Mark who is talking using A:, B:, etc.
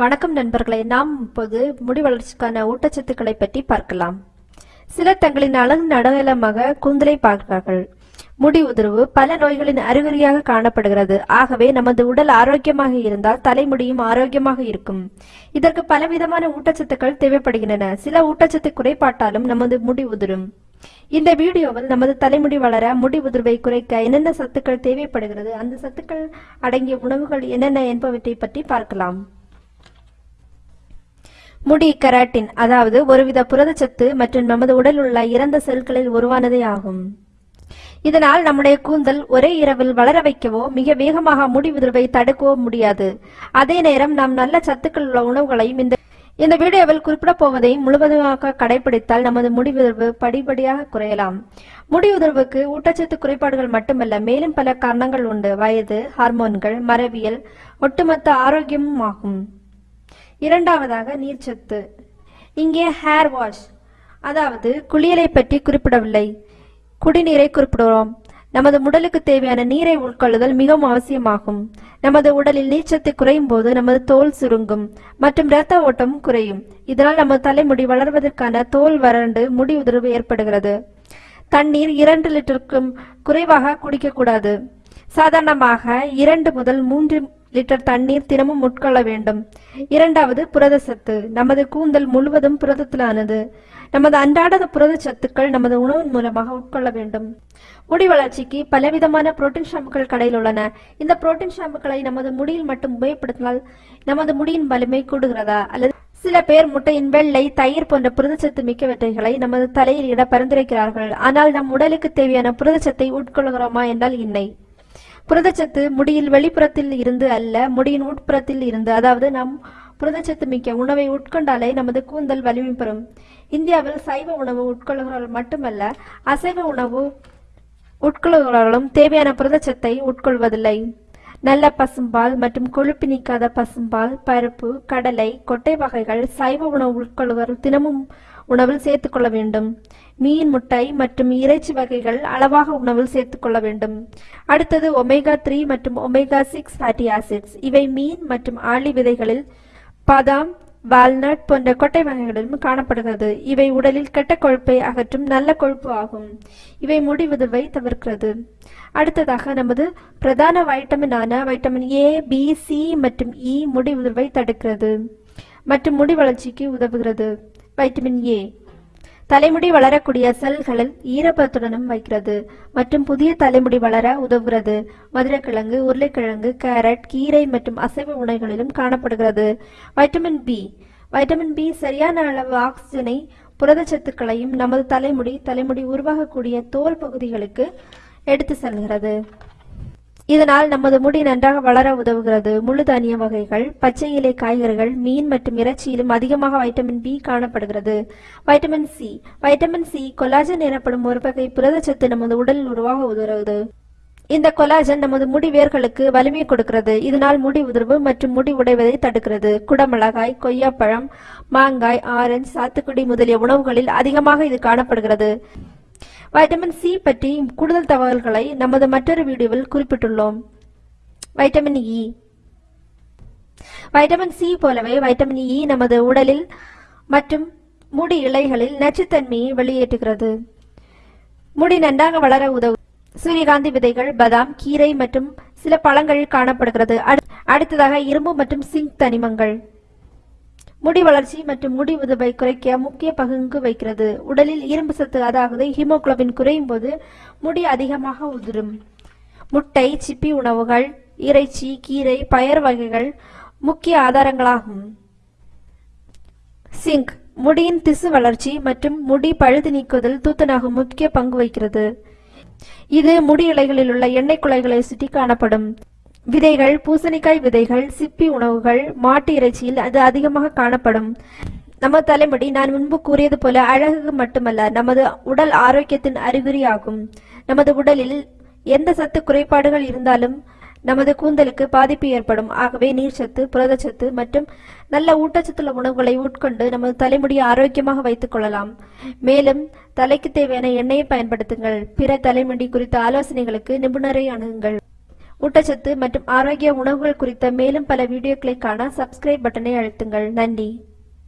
A: வணக்கம் நண்பர்களை நாம் இப்போது முடி வளர்ச்சிக்கான ஊட்டச்சத்துக்களை பற்றி பார்க்கலாம். சிலர் தங்களின் அழகு அடையாளமாக கூந்தலை பார்க்கிறார்கள். முடி உதிர்வு பல நோய்களின் அறிகுறியாக காணப்படுகிறது. ஆகவே நமது உடல் ஆரோக்கியமாக இருந்தால் தலைமுடியும் ஆரோக்கியமாக இருக்கும். இதற்கு பலவிதமான ஊட்டச்சத்துக்கள் தேவைப்படுகின்றன. சில ஊட்டச்சத்து குறைபாட்டாலும் நமது முடி உதிரும். இந்த வீடியோவில் நமது தலைமுடி வளர முடி உதிர்வை குறைக்க என்னென்ன சத்துக்கள் தேவைப்படுகிறது அந்த சத்துக்கள் அடங்கிய உணவுகள் என்னென்ன என்பவற்றை பற்றி பார்க்கலாம். முடி கெராட்டின் அதாவது ஒருவித புரதச்சத்து மற்றும் நமது உடல் உள்ள இறந்த செல்களில் உருவானதே ஆகும். இதனால் நம்முடைய கூந்தல் ஒரே இரவில் வளர வைக்கவோ மிக வேகமாக முடி உதிர்வை தடுக்கவோ முடியாது. அதே நேரம் நாம் நல்ல சத்துக்கள் உள்ள உணவுகளையும் இந்த இந்த வீடியோவில் குறிப்பிட போவதை முழுவதுமாக கடைபிடித்தால் நமது முடி உதிர்வு படிப்படியாக குறையலாம். முடி உதிர்வுக்கு ஊட்டச்சத்து குறைபாடுகள் மட்டுமல்ல மேலும் பல காரணங்கள் உண்டு. வயது ஹார்மோன்கள் மரபியல் ஒட்டுமொத்த ஆரோக்கியமும் ஆகும். இரண்டாவதாக நீர்ச்சத்து இங்கே ஹேர் வாஷ் அதாவது குளியலை பற்றி குறிப்பிடவில்லை. குடிநீரை குறிப்பிடுகிறோம். நமது உடலுக்கு தேவையான நீரை உட்கொள்ளுதல் மிகவும் அவசியமாகும். நமது உடலில் நீர்ச்சத்து குறையும் போது நமது தோல் சுருங்கும் மற்றும் இரத்த ஓட்டம் குறையும். இதனால் நமது தலைமுடி வளர்வதற்கான தோல் வறண்டு முடி உதிர்வு ஏற்படுகிறது. தண்ணீர் இரண்டு லிட்டருக்கும் குறைவாக குடிக்கக்கூடாது. சாதாரணமாக இரண்டு முதல் மூன்று லிட்டர் தண்ணீர் தினமும் உட்கொள்ள வேண்டும். இரண்டாவது புரத சத்து. நமது கூந்தல் முழுவதும் புரதத்திலானது. நமது அன்றாட புரத சத்துக்கள் நமது உணவின் மூலமாக உட்கொள்ள வேண்டும். முடி வளர்ச்சிக்கு பலவிதமான புரோட்டீன் ஷாம்புகள் கடையில் உள்ளன. இந்த புரோட்டீன் ஷாம்புகளை நமது முடியில் மட்டும் உபயோகப்படுத்தினால் நமது முடியின் வலிமை கூடுகிறதா? அல்லது சில பேர் முட்டையின் வெள்ளை தயிர் போன்ற புரதச்சத்து மிக்கவற்றைகளை நமது தலையில் இட பரிந்துரைக்கிறார்கள். ஆனால் நம் உடலுக்கு தேவையான புரதச்சத்தை உட்கொள்கிறோமா என்றால் இல்லை. புரதச்சத்து முடியில் வெளிப்புறத்தில் இருந்து அல்ல முடியின் உட்புறத்தில் இருந்து. அதாவது நம் புரதச்சத்து மிக்க உணவை உட்கொண்டாலே நமது கூந்தல் வலிமை பெறும். இந்தியாவில் சைவ உணவு உட்கொள்கிறவர்கள் மட்டுமல்ல அசைவ உணவு உட்கொள்கிறவர்களும் தேவையான புரதச்சத்தை உட்கொள்வதில்லை. நல்ல பசும்பால் மற்றும் கொழுப்பு நீக்காத பசும்பால் பருப்பு கடலை கொட்டை வகைகள் சைவ உணவு உட்கொள்வர் தினமும் உணவில் சேர்த்துக்கொள்ள வேண்டும். மீன் முட்டை மற்றும் இறைச்சி வகைகள் அளவாக உணவில் சேர்த்துக்கொள்ள வேண்டும். அடுத்தது ஒமேகா த்ரீ மற்றும் ஒமேகா சிக்ஸ் ஃபேட்டி ஆசிட்ஸ் இவை மீன் மற்றும் ஆளி விதைகளில் பாதாம் வால்நட் போன்ற கொட்டை வகைகளிலும் காணப்படுகிறது. இவை உடலில் கெட்ட கொழுப்பை அகற்றும் நல்ல கொழுப்பு ஆகும். இவை முடி உதிர்வை தவிர்க்கிறது. அடுத்ததாக நமது பிரதான வைட்டமினான வைட்டமின் ஏ பி சி மற்றும் இ முடி உதிர்வை தடுக்கிறது. மற்றும் முடி வளர்ச்சிக்கு உதவுகிறது. Vitamin A. தலைமுடி வளரக்கூடிய செல்களில் ஈரப்பத்துடனும் வைக்கிறது. மற்றும் புதிய தலைமுடி வளர உதவுகிறது. மதுரக்கிழங்கு உருளைக்கிழங்கு கேரட் கீரை மற்றும் அசைவ உணவுகளிலும் காணப்படுகிறது. Vitamin B. வைட்டமின் பி சரியான அளவு ஆக்சிஜனை புரதச்சத்துக்களையும் நமது தலைமுடி தலைமுடி உருவாகக்கூடிய தோல் பகுதிகளுக்கு எடுத்து செல்கிறது. இதனால் நமது முடி நன்றாக வளர உதவுகிறது. முழு தானிய வகைகள் பச்சை இலை காய்கறிகள் மீன் மற்றும் இறைச்சியிலும் அதிகமாக வைட்டமின் பி காணப்படுகிறது. Vitamin C vitamin C collagen எனப்படும் ஒரு வகை புரதச்சத்து நமது உடலில் உருவாக உதவுகிறது. இந்த கொலாஜன் நமது முடி வேர்களுக்கு வலிமை கொடுக்கிறது. இதனால் முடி உதிர்வு மற்றும் முடி உடைவதை தடுக்கிறது. குடமிளகாய் கொய்யாப்பழம் மாங்காய் ஆரஞ்சு சாத்துக்குடி முதலிய உணவுகளில் அதிகமாக இது காணப்படுகிறது. வைட்டமின் சி பற்றி கூடுதல் தகவல்களை நமது மற்றொரு வீடியோவில் குறிப்பிட்டுள்ளோம். வைட்டமின் இ வைட்டமின் சி போலவே வைட்டமின் இ e நமது உடலில் மற்றும் முடி இலைகளில் நச்சுத்தன்மையை வெளியேற்றுகிறது. முடி நன்றாக வளர உதவும் சூரியகாந்தி விதைகள் பதாம் கீரை மற்றும் சில பழங்களில் காணப்படுகிறது. அடுத்ததாக இரும்பு மற்றும் சிங்க் தனிமங்கள். முடி வளர்ச்சி மற்றும் முடி உதவை குறைக்க முக்கிய பங்கு வைக்கிறது உடலில் இரும்பு சத்து அதாவது ஹீமோகுளோபின் குறையும் போது முடி அதிகமாக உதிரும். முட்டை சிப்பி உணவுகள் இறைச்சி கீரை பயர் வகைகள் முக்கிய ஆதாரங்களாகும். சிங்க் முடியின் திசு வளர்ச்சி மற்றும் முடி பழுது நீக்குவதில் தூத்தனாகும் முக்கிய பங்கு வகிக்கிறது. இது முடி இலைகளில் உள்ள எண்ணெய் குலைகளை சுற்றி காணப்படும் விதைகள் பூசணிக்காய் விதைகள் சிப்பி உணவுகள் மாட்டு இறைச்சியில் அது அதிகமாக காணப்படும். நமது தலைமுடி நான் முன்பு கூறியது போல அழகு மட்டுமல்ல நமது உடல் ஆரோக்கியத்தின் அறிகுறியாகும். நமது உடலில் எந்த சத்து குறைபாடுகள் இருந்தாலும் நமது கூந்தலுக்கு பாதிப்பு ஏற்படும். ஆகவே நீர்ச்சத்து புரதச்சத்து மற்றும் நல்ல ஊட்டச்சத்துள்ள உணவுகளை உட்கொண்டு நமது தலைமுடியை ஆரோக்கியமாக வைத்துக் கொள்ளலாம். மேலும் தலைக்கு தேவையான எண்ணெயை பயன்படுத்துங்கள். பிற தலைமுடி குறித்த ஆலோசனைகளுக்கு நிபுணரை அணுகுங்கள். ஊட்டச்சத்து மற்றும் ஆரோக்கிய உணவுகள் குறித்த மேலும் பல வீடியோக்களை காண சப்ஸ்கிரைப் பட்டனை அழுத்துங்கள். நன்றி.